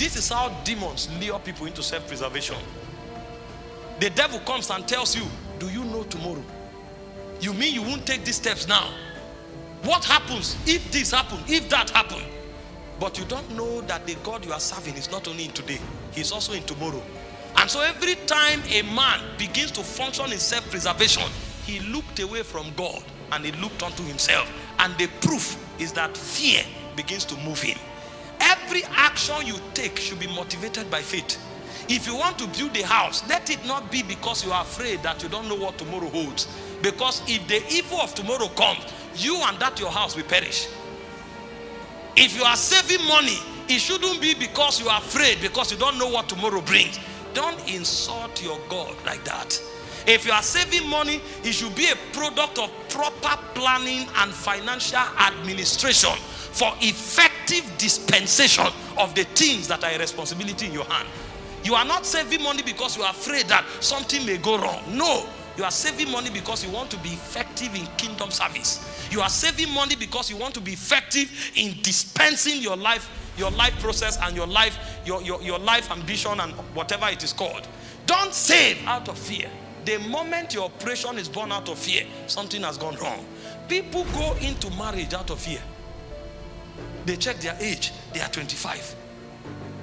This is how demons lure people into self-preservation. The devil comes and tells you, do you know tomorrow? You mean you won't take these steps now? What happens if this happens, if that happens? But you don't know that the God you are serving is not only in today, he's also in tomorrow. And so every time a man begins to function in self-preservation, he looked away from God and he looked unto himself. And the proof is that fear begins to move him. Every action you take should be motivated by faith. If you want to build a house, let it not be because you are afraid that you don't know what tomorrow holds. Because if the evil of tomorrow comes, you and that your house will perish. If you are saving money, it shouldn't be because you are afraid, because you don't know what tomorrow brings. Don't insult your God like that. If you are saving money, it should be a product of proper planning and financial administration for effective dispensation of the things that are a responsibility in your hand. You are not saving money because you are afraid that something may go wrong. No, you are saving money because you want to be effective in kingdom service. You are saving money because you want to be effective in dispensing your life, your life process and your life, your, your, your life ambition and whatever it is called. Don't save out of fear. The moment your operation is born out of fear, something has gone wrong. People go into marriage out of fear. They check their age, they are 25.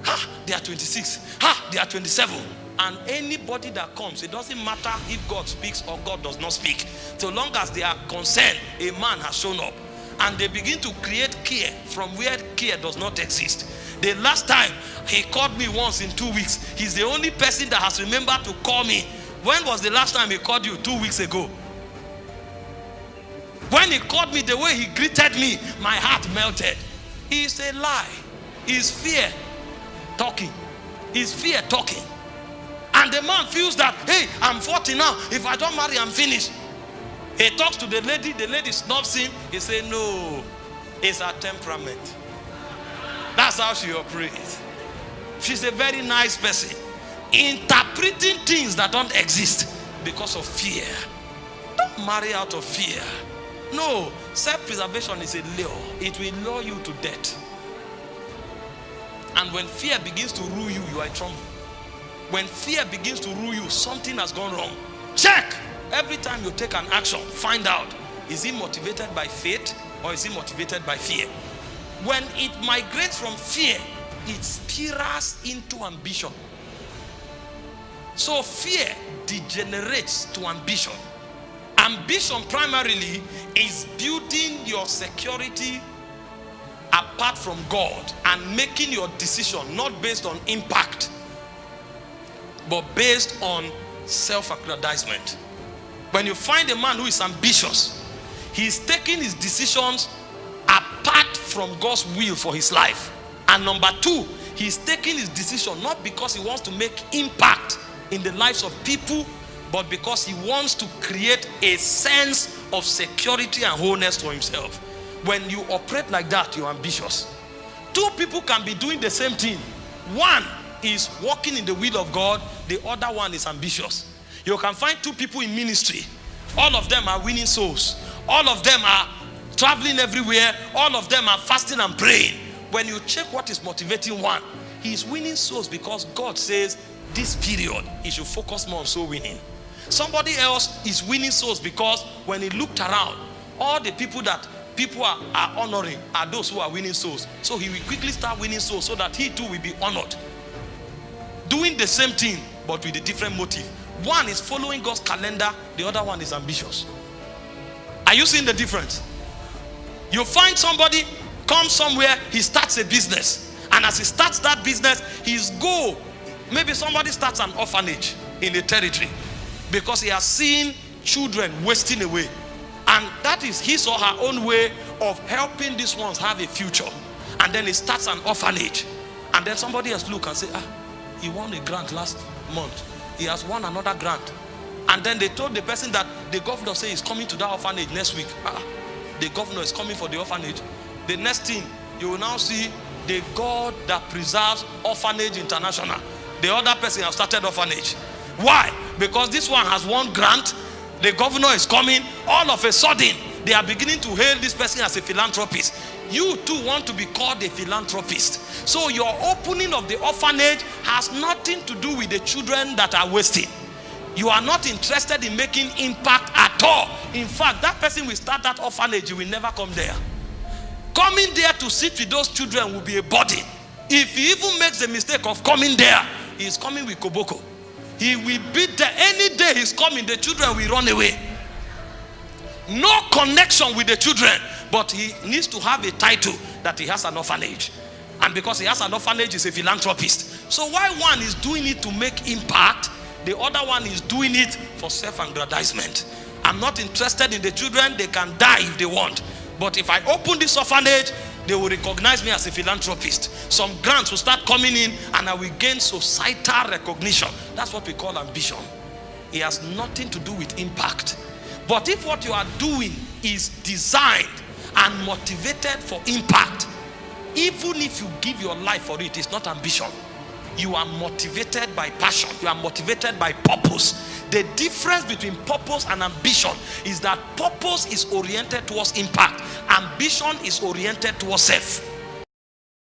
Ha, they are 26. Ha, they are 27. And anybody that comes, it doesn't matter if God speaks or God does not speak. So long as they are concerned, a man has shown up. And they begin to create care from where care does not exist. The last time he called me once in two weeks, he's the only person that has remembered to call me. When was the last time he called you? Two weeks ago. When he called me, the way he greeted me, my heart melted. It's a lie. It's fear talking. It's fear talking. And the man feels that, hey, I'm 40 now. If I don't marry, I'm finished. He talks to the lady, the lady snubs him. He says, no, it's her temperament. That's how she operates. She's a very nice person. Interpreting things that don't exist because of fear. Don't marry out of fear. No, self-preservation is a lure. It will lure you to death. And when fear begins to rule you, you are in trouble. When fear begins to rule you, something has gone wrong. Check. Every time you take an action, find out, is it motivated by faith or is it motivated by fear? When it migrates from fear, it spirals into ambition. So fear degenerates to ambition. Ambition primarily is building your security apart from God and making your decision not based on impact but based on self-aggrandizement. When you find a man who is ambitious, he's taking his decisions apart from God's will for his life. And number two, he's taking his decision not because he wants to make impact in the lives of people, but because he wants to create a sense of security and wholeness for himself. When you operate like that, you're ambitious. Two people can be doing the same thing. One is walking in the will of God, the other one is ambitious. You can find two people in ministry. All of them are winning souls. All of them are traveling everywhere. All of them are fasting and praying. When you check what is motivating one, he is winning souls because God says this period he should focus more on soul winning. Somebody else is winning souls because when he looked around, all the people that people are, are honoring are those who are winning souls. So he will quickly start winning souls so that he too will be honored. Doing the same thing but with a different motive. One is following God's calendar, the other one is ambitious. Are you seeing the difference? You find somebody come somewhere, he starts a business. And as he starts that business, his goal, maybe somebody starts an orphanage in a territory because he has seen children wasting away. And that is his or her own way of helping these ones have a future. And then he starts an orphanage. And then somebody else look and say, ah, he won a grant last month. He has won another grant. And then they told the person that the governor say he's coming to that orphanage next week. Ah, the governor is coming for the orphanage. The next thing, you will now see the God that preserves Orphanage International. The other person has started orphanage. Why? Because this one has one grant. The governor is coming. All of a sudden, they are beginning to hail this person as a philanthropist. you too want to be called a philanthropist. So your opening of the orphanage has nothing to do with the children that are wasting. You are not interested in making impact at all. In fact, that person will start that orphanage, you will never come there. Coming there to sit with those children will be a burden. If he even makes the mistake of coming there, he is coming with Koboko. He will be there any day he's coming, the children will run away. No connection with the children, but he needs to have a title that he has an orphanage. And because he has an orphanage, he's a philanthropist. So why one is doing it to make impact, the other one is doing it for self-aggrandizement. I'm not interested in the children, they can die if they want. But if I open this orphanage, they will recognize me as a philanthropist. Some grants will start coming in and I will gain societal recognition. That's what we call ambition. It has nothing to do with impact. But if what you are doing is designed and motivated for impact, even if you give your life for it, it's not ambition. You are motivated by passion. You are motivated by purpose. The difference between purpose and ambition is that purpose is oriented towards impact. Ambition is oriented towards self.